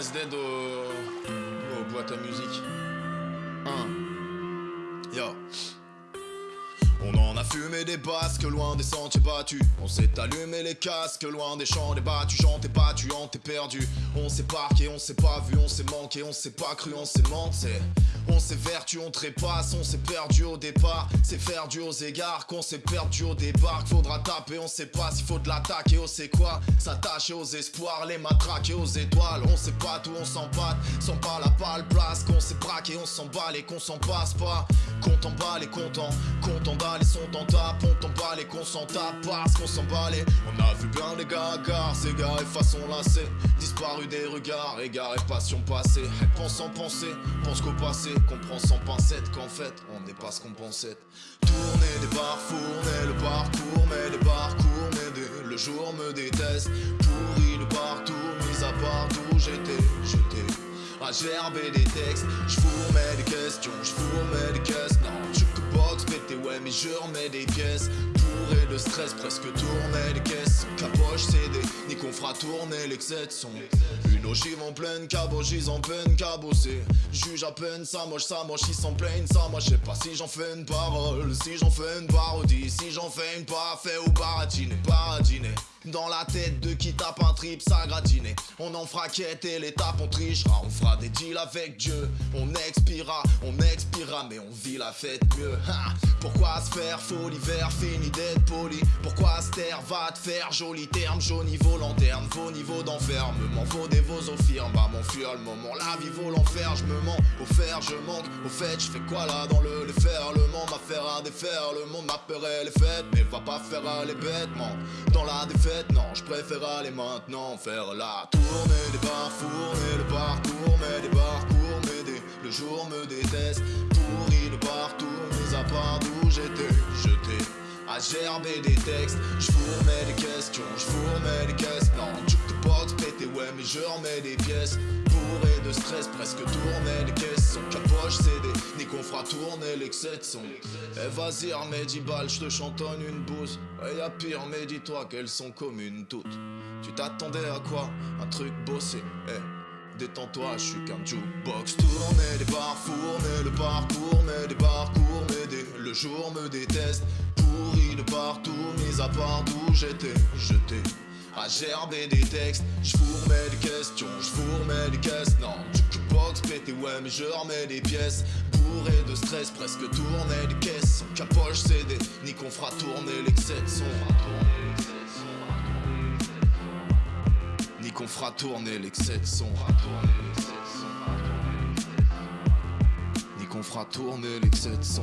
dead au... au boîte à musique. 1. Yo. On en a fumé des basques loin des sentiers battus On s'est allumé les casques loin des champs débattus J'en t'ai battu, en t'es perdu. On s'est parqué, on s'est pas vu, on s'est manqué On s'est pas cru, on s'est menti on s'est vertu, on trépasse, on s'est perdu au départ. C'est faire du aux égards qu'on s'est perdu au départ Faudra taper, on sait pas s'il faut de l'attaque. Et on sait quoi? S'attacher aux espoirs, les matraquer aux étoiles. On sait pas tout, on s'empâte, sans pas la pâle place Qu'on s'est braqué, on s'emballe et qu'on s'en passe pas. Compte en balle et content, content d'aller sont en tape. On t'emballe et qu'on s'en tape parce qu'on s'emballait On a vu bien des gars à ces gars et façon Disparu des regards, égarés passion passée. Pense en penser, pense qu'au passé. Comprend sans pincette qu'en fait on n'est pas ce qu'on pensait. Tourner des fourner le parcours Mais des parcours m'aider, le jour me déteste. Pourri le partout, mis à part d'où j'étais, j'étais. À gerber des textes, j'fourmais des questions, j'fourmais des caisses, non, jukebox pété ouais mais je remets des pièces De stress, presque tourner les caisses Capoche CD, ni qu'on fera tourner l'excès de son Une ogive en pleine cabogise en peine cabossée Juge à peine, ça moche, ça moche, ils s'en plaignent Ça moi je sais pas si j'en fais une parole Si j'en fais une parodie, si j'en fais une parfait ou baratine, paradiner dans la tête de qui tape un trip, ça gratiné. On en fera quête et l'étape on trichera. On fera des deals avec Dieu. On expira, on expira Mais on vit la fête mieux. Pourquoi se faire faux l'hiver fini d'être Pourquoi taire va te faire joli terme? Jauni niveau lanterne, vos niveaux d'enfermement. Vaut des vos aux firmes, bah m'enfuir le moment La vie vaut l'enfer, je me mens Au fer je manque, au fait je fais quoi là dans le déferlement M'affaire à défaire, le monde m'appellerait les fêtes Mais va pas faire les bêtements Dans la défaite non, je préfère aller maintenant faire la tournée des fourner le parcours, mais des parcours m'aider, le jour me déteste, pourri le partout, mis à part d'où j'étais, à gerber des textes, je fourmais des questions, je fourmais des caisses, non, jukebox pété ouais mais je remets des pièces, bourré de stress, presque tourner les caisses, son capoche CD, ni qu'on fera tourner l'excès de son. Eh vas-y remets 10 balles, je te chantonne une bouse, et y'a pire mais dis-toi qu'elles sont communes toutes. Tu t'attendais à quoi? Un truc bossé, eh Détends-toi, je suis qu'un jukebox. Tourner des bars, fourner le parcours Mais des parcours m'aider, le jour me déteste Pourri de partout, mis à part d'où j'étais. Jeté à gerber des textes J'fourmais des questions, j'fourmais des caisses. Non, jukebox pété ouais mais je remets des pièces. Bourré de stress, presque tourner des caisses. Son capoche CD, ni qu'on fera tourner l'excès de son Ni qu'on fera tourner l'excès de son Ni qu'on fera tourner l'excès de son